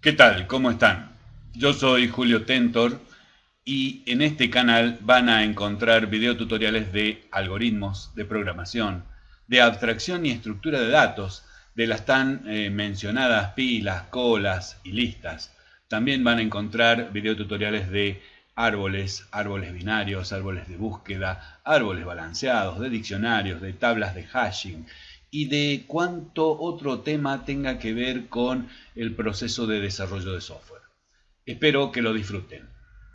¿Qué tal? ¿Cómo están? Yo soy Julio Tentor y en este canal van a encontrar videotutoriales de algoritmos, de programación, de abstracción y estructura de datos, de las tan eh, mencionadas pilas, colas y listas. También van a encontrar videotutoriales de árboles, árboles binarios, árboles de búsqueda, árboles balanceados, de diccionarios, de tablas de hashing, y de cuánto otro tema tenga que ver con el proceso de desarrollo de software. Espero que lo disfruten.